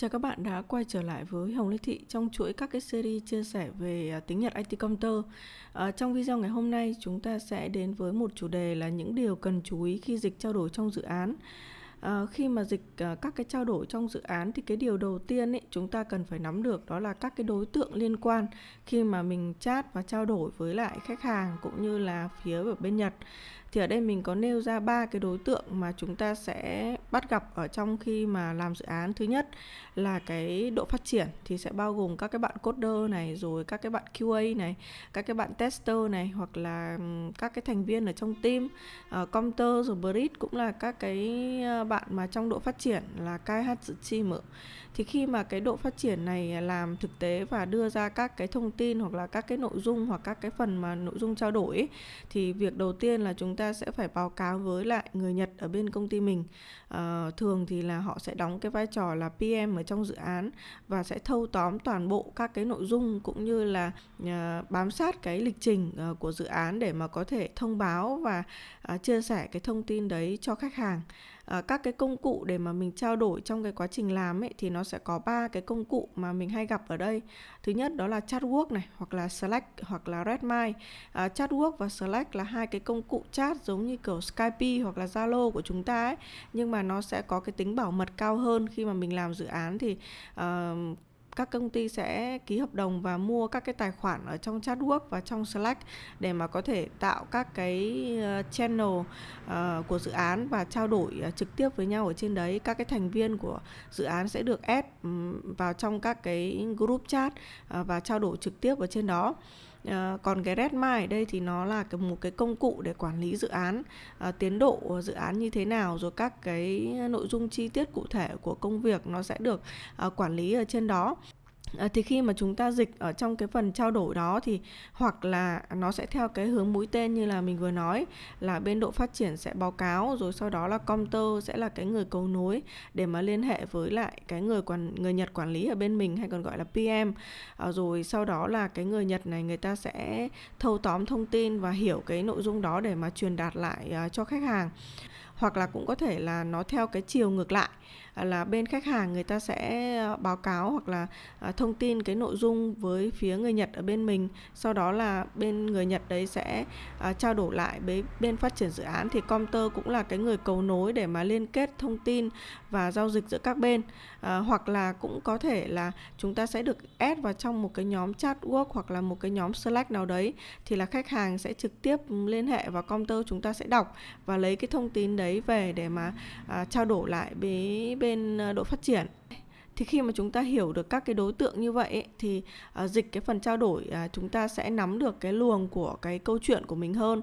Chào các bạn đã quay trở lại với Hồng Lê Thị trong chuỗi các cái series chia sẻ về à, tiếng Nhật IT Computer. À, trong video ngày hôm nay chúng ta sẽ đến với một chủ đề là những điều cần chú ý khi dịch trao đổi trong dự án. À, khi mà dịch à, các cái trao đổi trong dự án thì cái điều đầu tiên ấy chúng ta cần phải nắm được đó là các cái đối tượng liên quan khi mà mình chat và trao đổi với lại khách hàng cũng như là phía ở bên Nhật thì ở đây mình có nêu ra ba cái đối tượng mà chúng ta sẽ bắt gặp ở trong khi mà làm dự án. Thứ nhất là cái độ phát triển thì sẽ bao gồm các cái bạn coder này rồi các cái bạn QA này các cái bạn tester này hoặc là các cái thành viên ở trong team. Ờ, uh, computer rồi bridge cũng là các cái ờ, bạn mà trong độ phát triển là khai hát dự chi mở thì khi mà cái độ phát triển này làm thực tế và đưa ra các cái thông tin hoặc là các cái nội dung hoặc các cái phần mà nội dung trao đổi ấy, thì việc đầu tiên là chúng ta sẽ phải báo cáo với lại người Nhật ở bên công ty mình. À, thường thì là họ sẽ đóng cái vai trò là PM ở trong dự án và sẽ thâu tóm toàn bộ các cái nội dung cũng như là à, bám sát cái lịch trình à, của dự án để mà có thể thông báo và à, chia sẻ cái thông tin đấy cho khách hàng. Ờ, các cái công cụ để mà mình trao đổi trong cái quá trình làm ấy thì nó sẽ có ba cái công cụ mà mình hay gặp ở đây. Thứ nhất đó là chatwork này hoặc là slack hoặc là redmine à, ờ, chatwork và slack là hai cái công cụ chat giống như kiểu skype hoặc là zalo của chúng ta ấy nhưng mà nó sẽ có cái tính bảo mật cao hơn khi mà mình làm dự án thì uh, các công ty sẽ ký hợp đồng và mua các cái tài khoản ở trong chatwork và trong Slack để mà có thể tạo các cái ờ, channel uh, của dự án và trao đổi uh, trực tiếp với nhau ở trên đấy. Các cái thành viên của dự án sẽ được add um, vào trong các cái group chat uh, và trao đổi trực tiếp ở trên đó. Ờ, còn cái Redmine ở đây thì nó là cái, một cái công cụ để quản lý dự án. À, tiến độ dự án như thế nào rồi các cái nội dung chi tiết cụ thể của công việc nó sẽ được à, quản lý ở trên đó. À, thì khi mà chúng ta dịch ở trong cái phần trao đổi đó thì hoặc là nó sẽ theo cái hướng mũi tên như là mình vừa nói là bên độ phát triển sẽ báo cáo rồi sau đó là computer sẽ là cái người cầu nối để mà liên hệ với lại cái người quản người Nhật quản lý ở bên mình hay còn gọi là PM à, ờ, rồi sau đó là cái người Nhật này người ta sẽ thâu tóm thông tin và hiểu cái nội dung đó để mà truyền đạt lại ờ, cho khách hàng. Hoặc là cũng có thể là nó theo cái chiều ngược lại là bên khách hàng người ta sẽ ờ, báo cáo hoặc là ờ, thông tin cái nội dung với phía người Nhật ở bên mình. Sau đó là bên người Nhật đấy sẽ ờ, trao đổi lại với bên phát triển dự án. Thì Comter cũng là cái người cầu nối để mà liên kết thông tin và giao dịch giữa các bên. À, hoặc là cũng có thể là chúng ta sẽ được add vào trong một cái nhóm chat work hoặc là một cái nhóm Slack nào đấy. Thì là khách hàng sẽ trực tiếp liên hệ vào Comter chúng ta sẽ đọc và lấy cái thông tin đấy về để mà à, trao đổi lại với bên bên ờ, độ phát triển. Thì khi mà chúng ta hiểu được các cái đối tượng như vậy ấy, thì ờ, dịch cái phần trao đổi à, chúng ta sẽ nắm được cái luồng của cái câu chuyện của mình hơn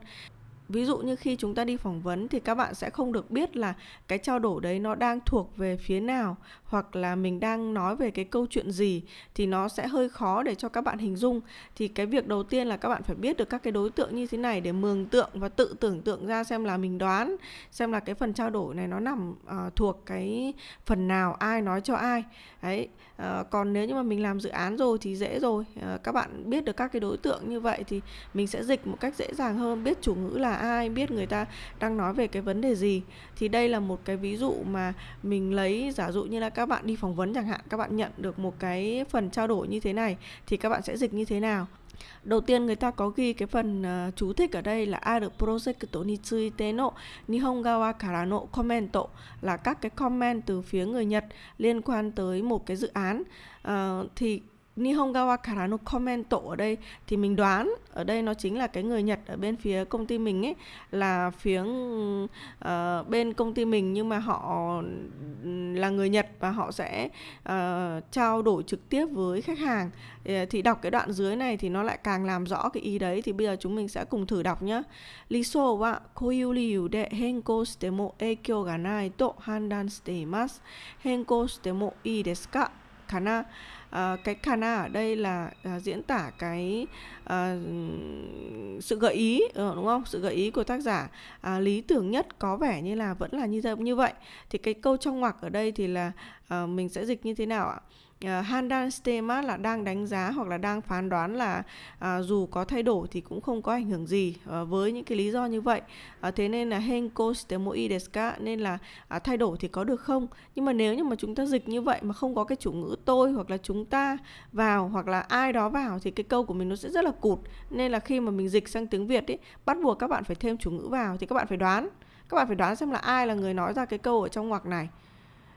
ví dụ như khi chúng ta đi phỏng vấn thì các bạn sẽ không được biết là cái trao đổi đấy nó đang thuộc về phía nào hoặc là mình đang nói về cái câu chuyện gì thì nó sẽ hơi khó để cho các bạn hình dung. Thì cái việc đầu tiên là các bạn phải biết được các cái đối tượng như thế này để mường tượng và tự tưởng tượng ra xem là mình đoán xem là cái phần trao đổi này nó nằm uh, thuộc cái phần nào ai nói cho ai. Đấy uh, còn nếu như mà mình làm dự án rồi thì dễ rồi. Uh, các bạn biết được các cái đối tượng như vậy thì mình sẽ dịch một cách dễ dàng hơn biết chủ ngữ là ai biết người ta đang nói về cái vấn đề gì. Thì đây là một cái ví dụ mà mình lấy giả dụ như là các bạn đi phỏng vấn chẳng hạn các bạn nhận được một cái phần trao đổi như thế này thì các bạn sẽ dịch như thế nào? Đầu tiên người ta có ghi cái phần uh, chú thích ở đây là aru project ni tsuite no nihongawa kara no comment là các cái comment từ phía người Nhật liên quan tới một cái dự án. Uh, thì Nihongawa karano comment Commento ở đây thì mình đoán ở đây nó chính là cái người Nhật ở bên phía công ty mình ấy là phía uh, bên công ty mình nhưng mà họ là người Nhật và họ sẽ uh, trao đổi trực tiếp với khách hàng ờ, thì đọc cái đoạn dưới này thì nó lại càng làm rõ cái ý đấy thì bây giờ chúng mình sẽ cùng thử đọc nhá. Liso wa koiu liu de henko shite mo eikyo ga nai to handan shite imasu. Henko shite mo ii desu ka? Kana? Ờ, cái kana ở đây là uh, diễn tả cái uh, sự gợi ý uh, đúng không? Sự gợi ý của tác giả. Uh, lý tưởng nhất có vẻ như là vẫn là như như vậy. Thì cái câu trong ngoặc ở đây thì là uh, mình sẽ dịch như thế nào ạ? Uh, Handan Stema là đang đánh giá hoặc là đang phán đoán là uh, dù có thay đổi thì cũng không có ảnh hưởng gì uh, với những cái lý do như vậy. Uh, thế nên là Henko Stemoi Deska nên là uh, thay đổi thì có được không? Nhưng mà nếu như mà chúng ta dịch như vậy mà không có cái chủ ngữ tôi hoặc là chúng ta vào hoặc là ai đó vào thì cái câu của mình nó sẽ rất là cụt. Nên là khi mà mình dịch sang tiếng Việt ấy bắt buộc các bạn phải thêm chủ ngữ vào thì các bạn phải đoán. Các bạn phải đoán xem là ai là người nói ra cái câu ở trong ngoặc này.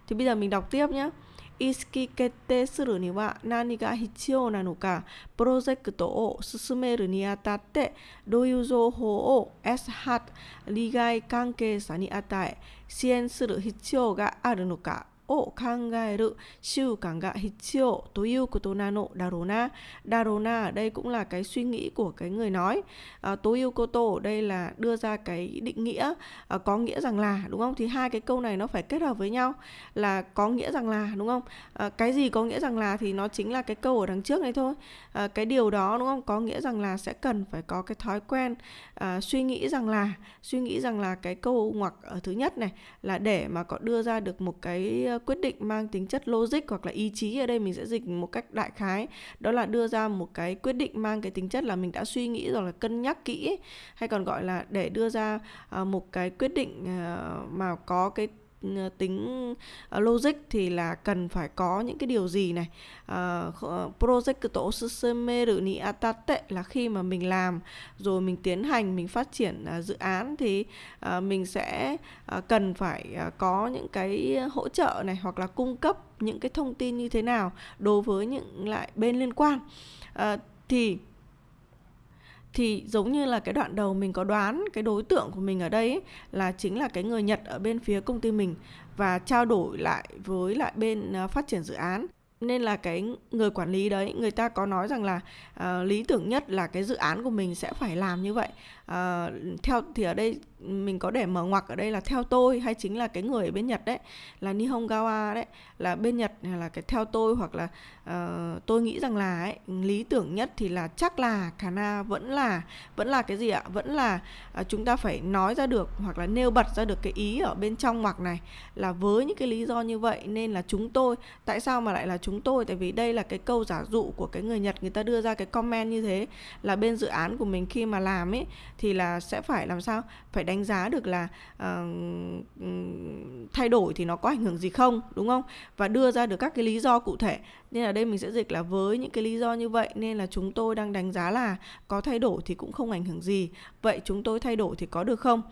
Thì bây giờ mình đọc tiếp nhé 意識決定するには何が必要なのか、プロジェクトを進めるにあたってどういう情報を sh 利害関係者に与え支援する必要があるのか。を考える習慣が必要ということなのだろうな。Đà rồ na ở đây cũng là cái suy nghĩ của cái người nói. À, tối ưu cô tô ở đây là đưa ra cái định nghĩa à, có nghĩa rằng là đúng không? Thì hai cái câu này nó phải kết hợp với nhau là có nghĩa rằng là đúng không? À, cái gì có nghĩa rằng là thì nó chính là cái câu ở đằng trước này thôi. À, cái điều đó đúng không? Có nghĩa rằng là sẽ cần phải có cái thói quen à, suy nghĩ rằng là suy nghĩ rằng là cái câu ngoặc ở thứ nhất này là để mà có đưa ra được một cái quyết định mang tính chất logic hoặc là ý chí ở đây mình sẽ dịch một cách đại khái. Đó là đưa ra một cái quyết định mang cái tính chất là mình đã suy nghĩ rồi là cân nhắc kỹ hay còn gọi là để đưa ra à, một cái quyết định à, mà có cái Ờ, tính ờ, logic thì là cần phải có những cái điều gì này? Uh, project tổ susumeru ni atate là khi mà mình làm rồi mình tiến hành mình phát triển uh, dự án thì uh, mình sẽ uh, cần phải uh, có những cái hỗ trợ này hoặc là cung cấp những cái thông tin như thế nào đối với những lại bên liên quan. Uh, thì thì giống như là cái đoạn đầu mình có đoán cái đối tượng của mình ở đây ấy, là chính là cái người Nhật ở bên phía công ty mình và trao đổi lại với lại bên ờ, phát triển dự án. Nên là cái người quản lý đấy người ta có nói rằng là uh, lý tưởng nhất là cái dự án của mình sẽ phải làm như vậy. Uh, theo thì ở đây mình có để mở ngoặc ở đây là theo tôi hay chính là cái người ở bên Nhật đấy là Nihongawa đấy là bên Nhật là cái theo tôi hoặc là uh, tôi nghĩ rằng là ấy, lý tưởng nhất thì là chắc là Kana vẫn là vẫn là cái gì ạ? Vẫn là uh, chúng ta phải nói ra được hoặc là nêu bật ra được cái ý ở bên trong ngoặc này là với những cái lý do như vậy nên là chúng tôi tại sao mà lại là chúng tôi? Tại vì đây là cái câu giả dụ của cái người Nhật người ta đưa ra cái comment như thế là bên dự án của mình khi mà làm ấy thì là sẽ phải làm sao? Phải đánh giá được là uh, thay đổi thì nó có ảnh hưởng gì không đúng không? Và đưa ra được các cái lý do cụ thể. Nên ở đây mình sẽ dịch là với những cái lý do như vậy nên là chúng tôi đang đánh giá là có thay đổi thì cũng không ảnh hưởng gì. Vậy chúng tôi thay đổi thì có được không?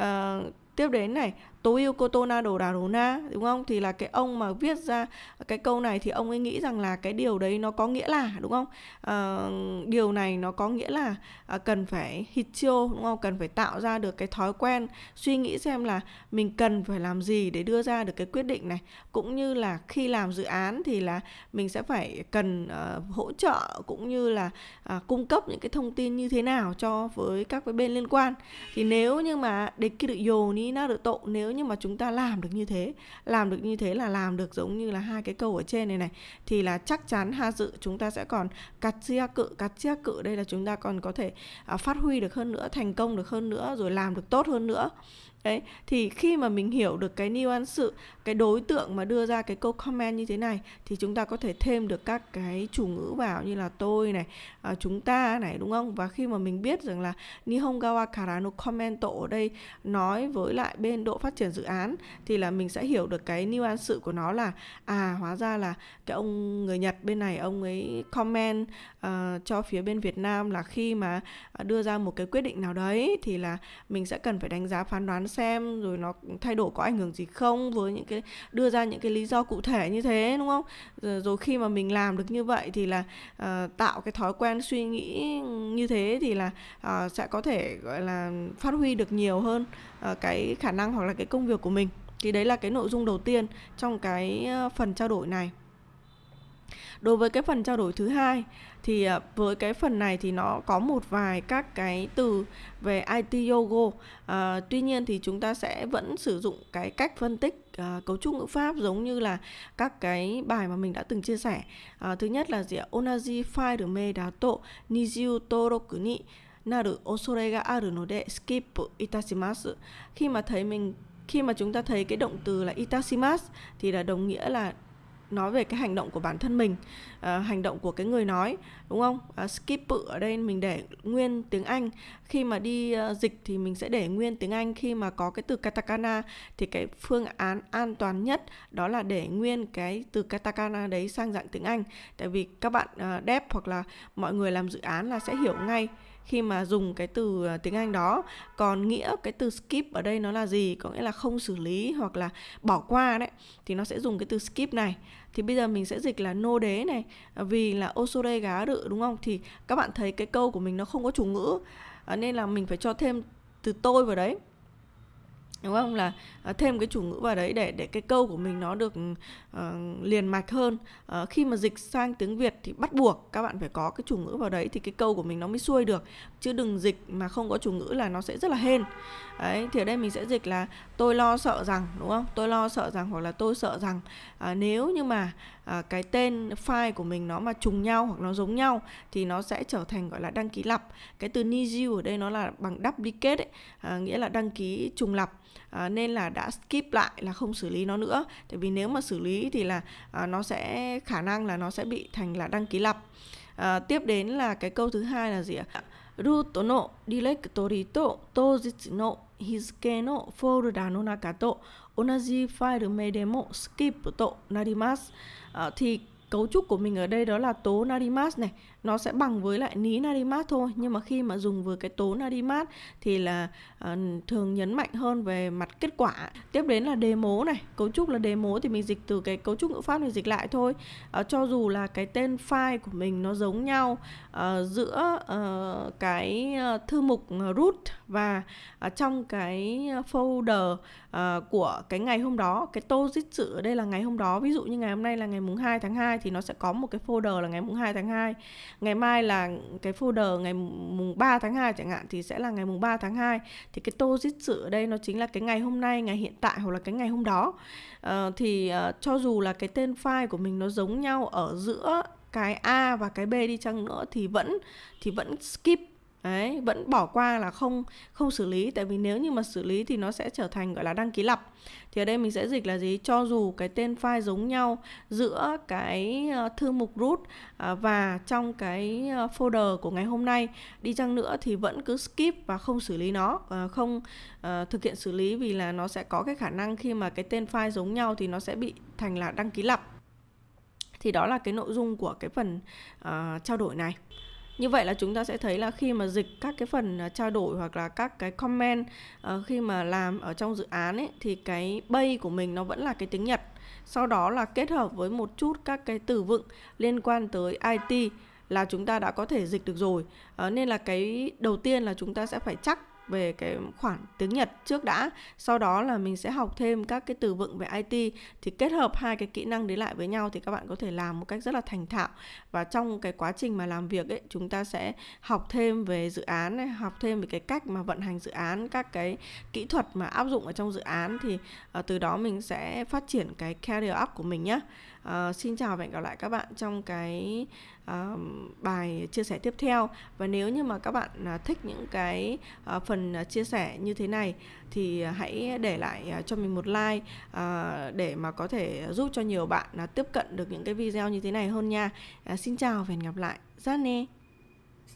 Uh, tiếp đến này tố yêu cô tô na đồ đà đồ na đúng không? Thì là cái ông mà viết ra cái câu này thì ông ấy nghĩ rằng là cái điều đấy nó có nghĩa là đúng không? À, điều này nó có nghĩa là à, cần phải hitio đúng không? Cần phải tạo ra được cái thói quen suy nghĩ xem là mình cần phải làm gì để đưa ra được cái quyết định này. Cũng như là khi làm dự án thì là mình sẽ phải cần uh, hỗ trợ cũng như là uh, cung cấp những cái thông tin như thế nào cho với các cái bên liên quan. Thì nếu như mà để kia được dồ nó được tội nếu như mà chúng ta làm được như thế. Làm được như thế là làm được giống như là hai cái câu ở trên này này. Thì là chắc chắn ha dự chúng ta sẽ còn cắt chia cự cắt chia cự. Đây là chúng ta còn có thể uh, phát huy được hơn nữa thành công được hơn nữa rồi làm được tốt hơn nữa đấy thì khi mà mình hiểu được cái nuance sự cái đối tượng mà đưa ra cái câu comment như thế này thì chúng ta có thể thêm được các cái chủ ngữ vào như là tôi này à, chúng ta này đúng không? Và khi mà mình biết rằng là Nihongawa Kara no commento ở đây nói với lại bên độ phát triển dự án thì là mình sẽ hiểu được cái nuance sự của nó là à hóa ra là cái ông người Nhật bên này ông ấy comment uh, cho phía bên Việt Nam là khi mà à, đưa ra một cái quyết định nào đấy thì là mình sẽ cần phải đánh giá phán đoán xem rồi nó thay đổi có ảnh hưởng gì không với những cái đưa ra những cái lý do cụ thể như thế đúng không? Rồi, rồi khi mà mình làm được như vậy thì là uh, tạo cái thói quen suy nghĩ như thế thì là uh, sẽ có thể gọi là phát huy được nhiều hơn uh, cái khả năng hoặc là cái công việc của mình. Thì đấy là cái nội dung đầu tiên trong cái phần trao đổi này đối với cái phần trao đổi thứ hai thì à, với cái phần này thì nó có một vài các cái từ về IT Yogo. à, tuy nhiên thì chúng ta sẽ vẫn sử dụng cái cách phân tích à, cấu trúc ngữ pháp giống như là các cái bài mà mình đã từng chia sẻ. À, thứ nhất là gì ạ? Onaji file me dato nijiu toroku ni naru osore ga aru node skip itashimasu khi mà thấy mình khi mà chúng ta thấy cái động từ là itashimasu thì là đồng nghĩa là nói về cái hành động của bản thân mình à, hành động của cái người nói đúng không? À, skip ở đây mình để nguyên tiếng Anh. Khi mà đi uh, dịch thì mình sẽ để nguyên tiếng Anh. Khi mà có cái từ katakana thì cái phương án an toàn nhất đó là để nguyên cái từ katakana đấy sang dạng tiếng Anh. Tại vì các bạn uh, dev hoặc là mọi người làm dự án là sẽ hiểu ngay khi mà dùng cái từ à, tiếng Anh đó. Còn nghĩa, cái từ skip ở đây nó là gì? Có nghĩa là không xử lý hoặc là bỏ qua đấy. Thì nó sẽ dùng cái từ skip này. Thì bây giờ mình sẽ dịch là nô đế này à, vì là osore gá rự đúng không? Thì các bạn thấy cái câu của mình nó không có chủ ngữ à, nên là mình phải cho thêm từ tôi vào đấy đúng không? Là uh, thêm cái chủ ngữ vào đấy để để cái câu của mình nó được uh, liền mạch hơn. Uh, khi mà dịch sang tiếng Việt thì bắt buộc các bạn phải có cái chủ ngữ vào đấy thì cái câu của mình nó mới xuôi được. Chứ đừng dịch mà không có chủ ngữ là nó sẽ rất là hên. Đấy thì ở đây mình sẽ dịch là tôi lo sợ rằng đúng không? Tôi lo sợ rằng hoặc là tôi sợ rằng uh, nếu như mà À, cái tên file của mình nó mà trùng nhau hoặc nó giống nhau thì nó sẽ trở thành gọi là đăng ký lặp. Cái từ need ở đây nó là bằng duplicate ấy, à, nghĩa là đăng ký trùng lặp. À, nên là đã skip lại là không xử lý nó nữa. Tại vì nếu mà xử lý thì là à, nó sẽ khả năng là nó sẽ bị thành là đăng ký lặp. À, tiếp đến là cái câu thứ hai là gì ạ? Ruto no directory to no no folder no onaji file me demo skip to narimasu. À, thì cấu trúc của mình ở đây đó là tố narimas này nó sẽ bằng với lại ní narimas thôi. Nhưng mà khi mà dùng với cái tố narimas thì là uh, thường nhấn mạnh hơn về mặt kết quả. Tiếp đến là đề mố này. Cấu trúc là đề mố thì mình dịch từ cái cấu trúc ngữ pháp này dịch lại thôi. Uh, cho dù là cái tên file của mình nó giống nhau uh, giữa uh, cái thư mục root và uh, trong cái folder uh, của cái ngày hôm đó cái tô dịch sự ở đây là ngày hôm đó. Ví dụ như ngày hôm nay là ngày mùng 2 tháng 2 thì nó sẽ có một cái folder là ngày mùng 2 tháng 2 ngày mai là cái folder ngày mùng 3 tháng 2 chẳng hạn thì sẽ là ngày mùng 3 tháng 2 thì cái tô dịch sự ở đây nó chính là cái ngày hôm nay ngày hiện tại hoặc là cái ngày hôm đó. Uh, thì uh, cho dù là cái tên file của mình nó giống nhau ở giữa cái A và cái B đi chăng nữa thì vẫn thì vẫn skip đấy vẫn bỏ qua là không không xử lý. Tại vì nếu như mà xử lý thì nó sẽ trở thành gọi là đăng ký lặp. Thì ở đây mình sẽ dịch là gì? Cho dù cái tên file giống nhau giữa cái ờ, thư mục root ờ, và trong cái ờ, folder của ngày hôm nay đi chăng nữa thì vẫn cứ skip và không xử lý nó. Không thực hiện xử lý vì là nó sẽ có cái khả năng khi mà cái tên file giống nhau thì nó sẽ bị thành là đăng ký lặp. Thì đó là cái nội dung của cái phần uh, trao đổi này như vậy là chúng ta sẽ thấy là khi mà dịch các cái phần à, trao đổi hoặc là các cái comment uh, khi mà làm ở trong dự án ấy thì cái bay của mình nó vẫn là cái tiếng Nhật. Sau đó là kết hợp với một chút các cái từ vựng liên quan tới IT là chúng ta đã có thể dịch được rồi. Uh, nên là cái đầu tiên là chúng ta sẽ phải chắc về cái khoản tiếng Nhật trước đã. Sau đó là mình sẽ học thêm các cái từ vựng về IT thì kết hợp hai cái kỹ năng đấy lại với nhau thì các bạn có thể làm một cách rất là thành thạo. Và trong cái quá trình mà làm việc ấy chúng ta sẽ học thêm về dự án này, học thêm về cái cách mà vận hành dự án các cái kỹ thuật mà áp dụng ở trong dự án. Thì uh, từ đó mình sẽ phát triển cái career up của mình nhé uh, xin chào và hẹn gặp lại các bạn trong cái uh, bài chia sẻ tiếp theo. Và nếu như mà các bạn uh, thích những cái uh, phần uh, chia sẻ như thế này thì hãy để lại uh, cho mình một like uh, để mà có thể giúp cho nhiều bạn uh, tiếp cận được những cái video như thế này hơn nha. Uh, xin chào và hẹn gặp lại. Zane